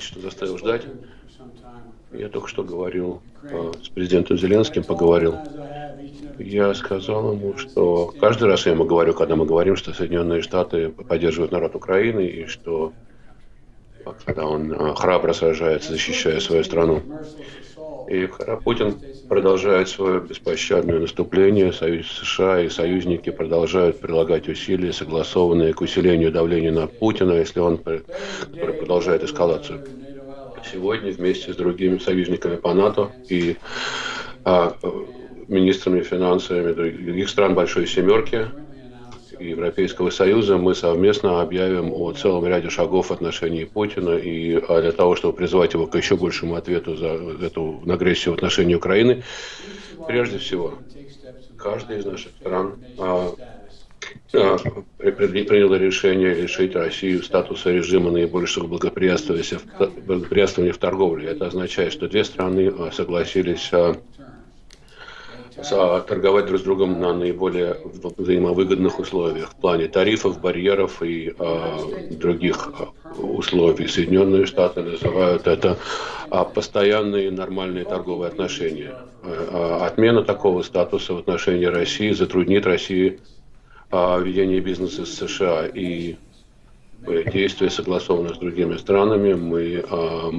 извините, что заставил ждать. Я только что говорил э, с президентом Зеленским, поговорил. Я сказал ему, что каждый раз я ему говорю, когда мы говорим, что Соединенные Штаты поддерживают народ Украины и что когда он э, храбро сражается, защищая свою страну. И Путин продолжает свое беспощадное наступление, Союз США и союзники продолжают прилагать усилия, согласованные к усилению давления на Путина, если он продолжает эскалацию. Сегодня вместе с другими союзниками по НАТО и а, министрами финансами других стран Большой Семерки Европейского Союза мы совместно объявим о целом ряде шагов в отношении Путина и а, для того, чтобы призвать его к еще большему ответу за эту агрессию в отношении Украины. Прежде всего, каждый из наших стран а, а, приняло решение лишить Россию статуса режима наибольшего благоприятствования в торговле. Это означает, что две страны согласились торговать друг с другом на наиболее взаимовыгодных условиях в плане тарифов, барьеров и э, других условий. Соединенные Штаты называют это э, постоянные нормальные торговые отношения. Э, отмена такого статуса в отношении России затруднит России э, ведение бизнеса с США и действия согласованные с другими странами. Мы э,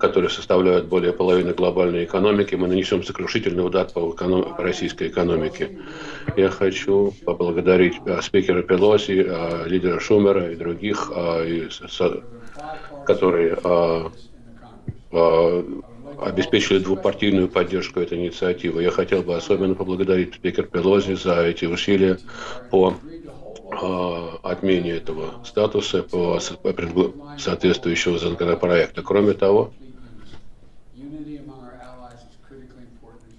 которые составляют более половины глобальной экономики, мы нанесем сокрушительный удар по, эконом... по российской экономике. Я хочу поблагодарить а, спикера Пелоси, а, лидера Шумера и других, со, которые обеспечили двупартийную поддержку этой инициативы. Я хотел бы особенно поблагодарить спикер Пелози за эти усилия по отмене этого статуса по соответствующего законопроекта. Кроме того,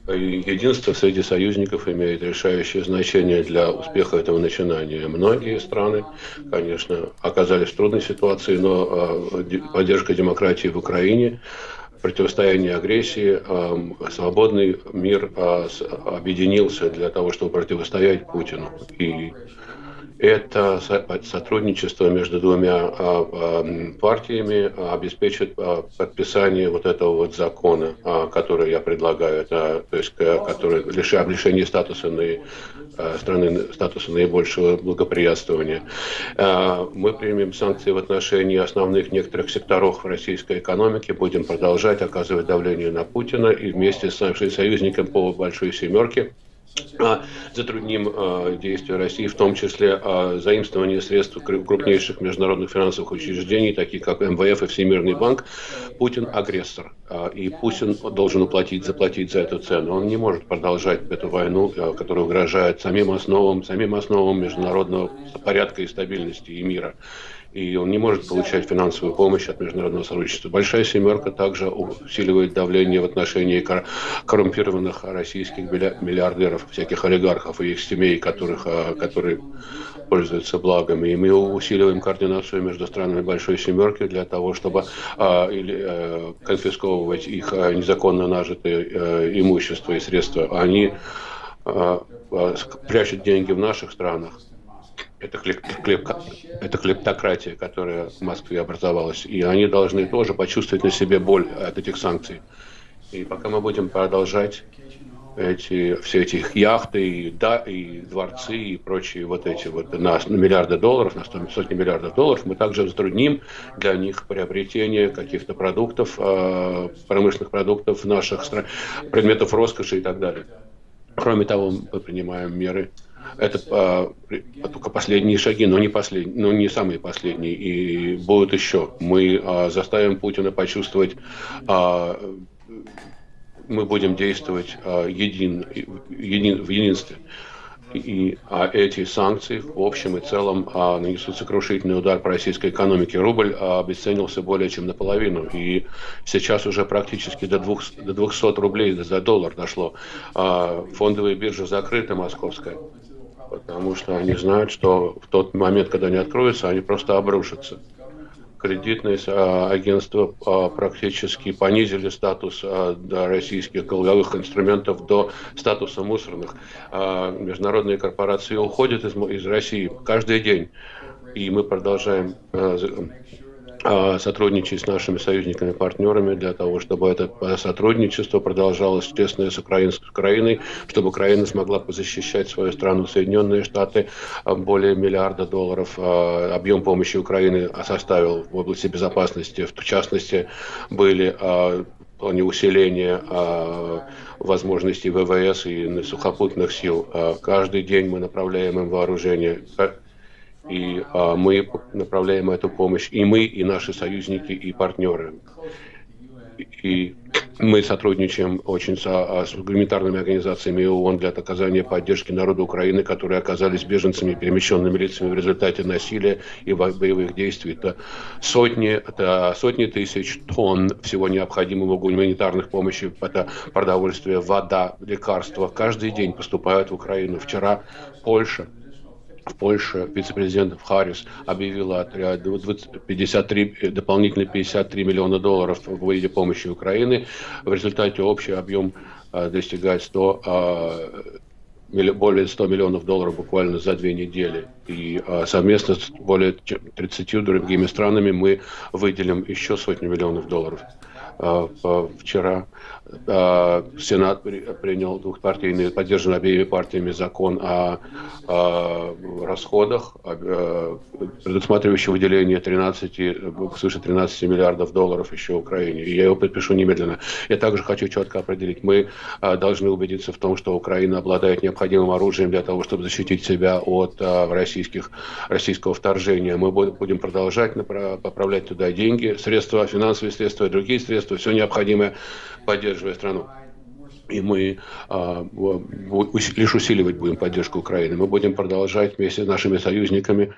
единство среди союзников имеет решающее значение для успеха этого начинания. Многие страны, конечно, оказались в трудной ситуации, но а, поддержка демократии в Украине противостояние агрессии, а, свободный мир а, объединился для того, чтобы противостоять Путину. И это сотрудничество между двумя а, а, партиями обеспечит а, подписание вот этого вот закона, который я предлагаю, это, то есть, который лишает лишение статуса на, страны статуса наибольшего благоприятствования. Мы примем санкции в отношении основных некоторых секторов российской экономики, будем продолжать оказывать давление на Путина и вместе с нашими союзниками по Большой Семерке затрудним а, действия России, в том числе а, заимствование средств крупнейших международных финансовых учреждений, таких как МВФ и Всемирный банк. Путин агрессор, и Путин должен уплатить, заплатить за эту цену. Он не может продолжать эту войну, которая угрожает самим основам, самим основам международного порядка и стабильности и мира и он не может получать финансовую помощь от международного сотрудничества. Большая семерка также усиливает давление в отношении коррумпированных российских миллиардеров, всяких олигархов и их семей, которых, а, которые пользуются благами. И мы усиливаем координацию между странами Большой Семерки для того, чтобы а, или, а, конфисковывать их а, незаконно нажитое а, имущество и средства. Они а, а, прячут деньги в наших странах это, клеп, клеп, это клептократия, которая в Москве образовалась. И они должны тоже почувствовать на себе боль от этих санкций. И пока мы будем продолжать эти, все эти яхты и, да, и дворцы и прочие вот эти вот на, на миллиарды долларов, на сотни миллиардов долларов, мы также затрудним для них приобретение каких-то продуктов, э, промышленных продуктов наших странах, предметов роскоши и так далее. Кроме того, мы принимаем меры это а, только последние шаги, но не, послед, но не самые последние. И будут еще. Мы а, заставим Путина почувствовать, а, мы будем действовать а, един, един, в единстве. И а эти санкции в общем и целом а, нанесут сокрушительный удар по российской экономике. Рубль а, обесценился более чем наполовину. И сейчас уже практически до, двух, до 200 рублей за доллар дошло. А, фондовые биржи закрыты, московская потому что они знают, что в тот момент, когда они откроются, они просто обрушатся. Кредитные а, агентства а, практически понизили статус а, российских долговых инструментов до статуса мусорных. Международные корпорации уходят из, России каждый день, и мы продолжаем сотрудничать с нашими союзниками, партнерами для того, чтобы это сотрудничество продолжалось тесное с, Украин, с Украиной, чтобы Украина смогла защищать свою страну. Соединенные Штаты а, более миллиарда долларов а, объем помощи Украины составил в области безопасности. В частности, были плане усиления возможностей ВВС и сухопутных сил. Каждый день мы направляем им вооружение и а, мы направляем эту помощь, и мы, и наши союзники, и партнеры. И мы сотрудничаем очень с, а, с гуманитарными организациями ООН для оказания поддержки народу Украины, которые оказались беженцами, перемещенными лицами в результате насилия и боевых действий. Это сотни, это сотни тысяч тонн всего необходимого гуманитарных помощи, это продовольствие, вода, лекарства. Каждый день поступают в Украину. Вчера Польша в Польше вице-президент Харрис объявила 53, дополнительные 53 миллиона долларов в виде помощи Украины. В результате общий объем а, достигает 100 а, более 100 миллионов долларов буквально за две недели. И совместно с более 30 другими странами мы выделим еще сотни миллионов долларов. Вчера Э, Сенат принял двухпартийный, поддержан обеими партиями закон о, расходах, э, предусматривающий выделение 13, свыше 13 миллиардов долларов еще Украине. Я его подпишу немедленно. Я также хочу четко определить, мы э, должны убедиться в том, что Украина обладает необходимым оружием для того, чтобы защитить себя от российских, российского вторжения. Мы будем продолжать направлять туда деньги, средства, финансовые средства и другие средства, все необходимое поддерживая страну. И мы а, лишь усиливать будем поддержку Украины. Мы будем продолжать вместе с нашими союзниками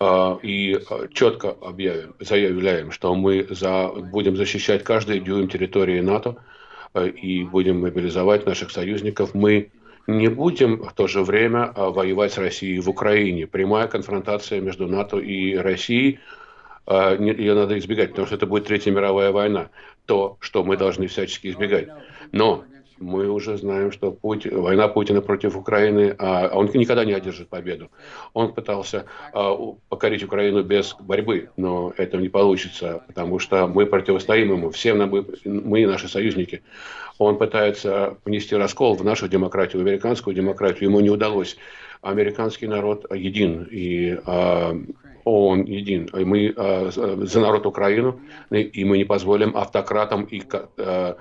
а, и четко объявим, заявляем, что мы за, будем защищать каждый дюйм территории НАТО а, и будем мобилизовать наших союзников. Мы не будем в то же время а, воевать с Россией в Украине. Прямая конфронтация между НАТО и Россией а, ее надо избегать, потому что это будет Третья мировая война, то, что мы должны всячески избегать. Но мы уже знаем, что путь, война Путина против Украины, а он никогда не одержит победу. Он пытался а, покорить Украину без борьбы, но это не получится, потому что мы противостоим ему, все мы, мы наши союзники. Он пытается внести раскол в нашу демократию, в американскую демократию, ему не удалось. Американский народ един, и а, ООН един. Мы э, за народ Украину, и мы не позволим автократам и э,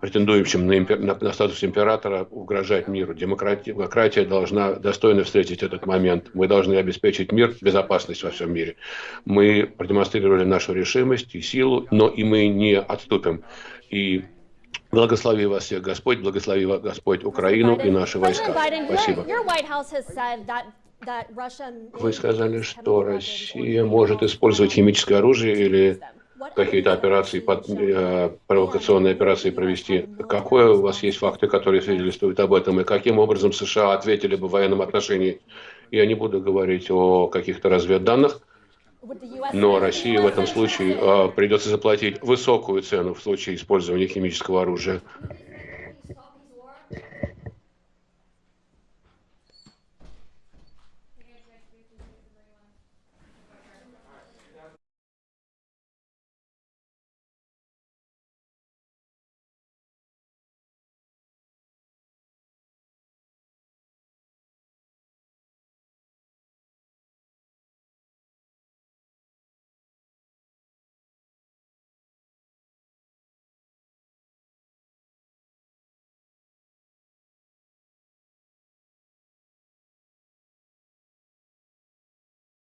претендующим на, импер... на, на статус императора угрожать миру. Демократия, демократия должна достойно встретить этот момент. Мы должны обеспечить мир, безопасность во всем мире. Мы продемонстрировали нашу решимость и силу, но и мы не отступим. И Благослови вас всех Господь, благослови Господь Украину и наши войска. Спасибо. Вы сказали, что Россия может использовать химическое оружие или какие-то операции, под, э, провокационные операции провести. Какое у вас есть факты, которые свидетельствуют об этом, и каким образом США ответили бы в военном отношении? Я не буду говорить о каких-то разведданных, но России в этом случае э, придется заплатить высокую цену в случае использования химического оружия.